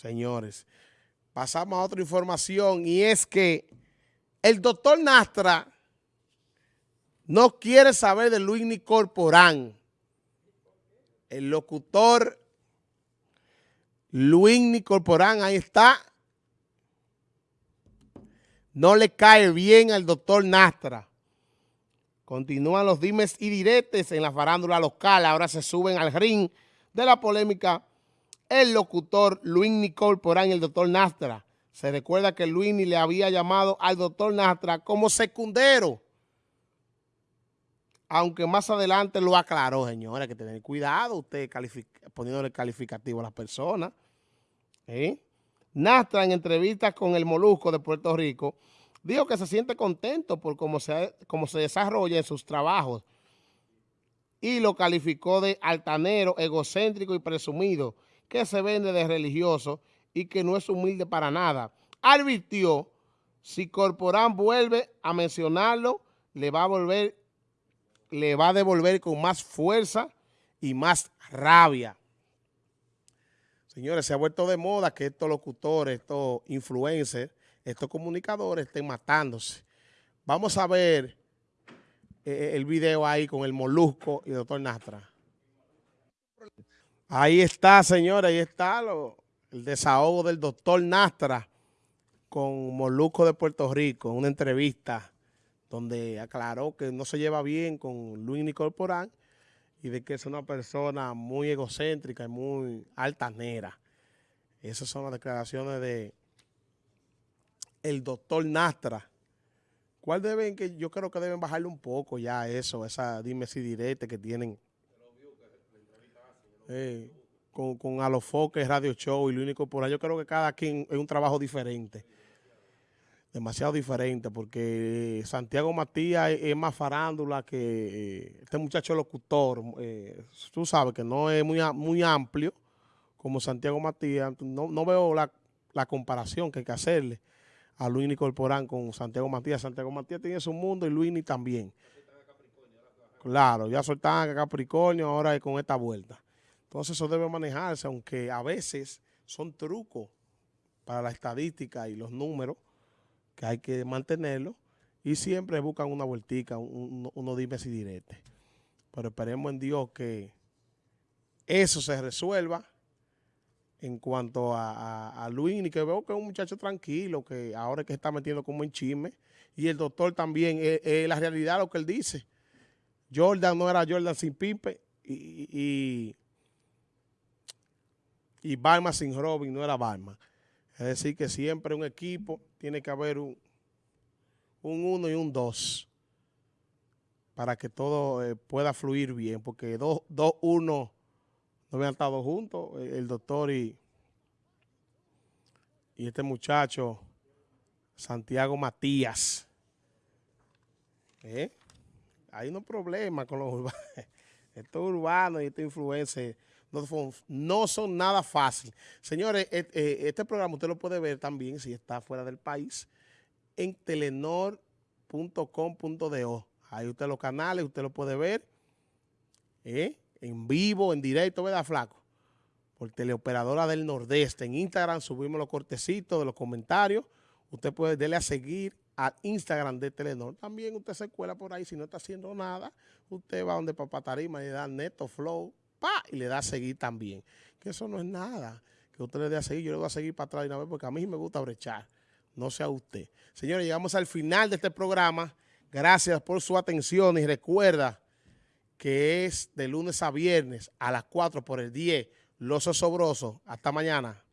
señores. Pasamos a otra información y es que el doctor Nastra no quiere saber de Luis Corporán. El locutor Luis Corporán, ahí está. No le cae bien al doctor Nastra. Continúan los dimes y diretes en la farándula local. Ahora se suben al ring de la polémica el locutor Luis Nicole Porán y el doctor Nastra. Se recuerda que Luis le había llamado al doctor Nastra como secundero. Aunque más adelante lo aclaró, señora, que tener cuidado usted poniéndole calificativo a las personas. ¿eh? Nastra en entrevistas con el Molusco de Puerto Rico Dijo que se siente contento por cómo se, cómo se desarrolla en sus trabajos y lo calificó de altanero, egocéntrico y presumido, que se vende de religioso y que no es humilde para nada. Advirtió, si Corporán vuelve a mencionarlo, le va a volver, le va a devolver con más fuerza y más rabia. Señores, se ha vuelto de moda que estos locutores, estos influencers, estos comunicadores estén matándose. Vamos a ver eh, el video ahí con el Molusco y el doctor Nastra. Ahí está, señores, ahí está el desahogo del doctor Nastra con Molusco de Puerto Rico, una entrevista donde aclaró que no se lleva bien con Luis Nicole Porán y de que es una persona muy egocéntrica y muy altanera. Esas son las declaraciones de el doctor Nastra. ¿Cuál deben que yo creo que deben bajarle un poco ya eso, esa dime si direte que tienen eh, con, con Alofoque, Radio Show y lo único. Yo creo que cada quien es un trabajo diferente. Demasiado diferente porque Santiago Matías es, más farándula que eh, este muchacho locutor. Eh, tú sabes que no es muy, muy amplio como Santiago Matías. No, no veo la, la comparación que hay que hacerle a Luini Corporán con Santiago Matías. Santiago Matías tiene su mundo y Luini también. Claro, ya soltaban a Capricornio, ahora con esta vuelta. Entonces eso debe manejarse, aunque a veces son trucos para la estadística y los números, que hay que mantenerlo, y siempre buscan una vueltica, uno dime si direte. Pero esperemos en Dios que eso se resuelva en cuanto a, a, Luis, y que veo que es un muchacho tranquilo, que ahora es que está metiendo como en chisme, y el doctor también, es, la realidad lo que él dice. Jordan no era Jordan sin Pipe, y, y, Barma sin Robin no era Barma. Es decir, que siempre un equipo tiene que haber un, un uno y un dos para que todo eh, pueda fluir bien, porque dos, dos, uno no habían estado juntos, eh, el doctor y, y este muchacho, Santiago Matías. ¿Eh? Hay unos problemas con los urbanos. Estos urbanos y estos influencers no son, nada fácil. Señores, eh, este programa usted lo puede ver también, si está fuera del país, en telenor.com.do. Ahí usted los canales, usted lo puede ver. ¿Eh? en vivo, en directo, ¿verdad, Flaco? Por Teleoperadora del Nordeste. En Instagram subimos los cortecitos de los comentarios. Usted puede darle a seguir al Instagram de Telenor. También usted se cuela por ahí. Si no está haciendo nada, usted va donde Papá Tarima y da Neto Flow, pa, y le da a seguir también. Que eso no es nada. Que usted le dé a seguir, yo le voy a seguir para atrás de una vez porque a mí me gusta brechar. No sea usted. Señores, llegamos al final de este programa. Gracias por su atención y recuerda que es de lunes a viernes a las 4 por el 10, Los Osobrosos. Hasta mañana.